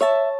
you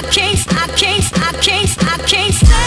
I can't, I can't, I can't, I can't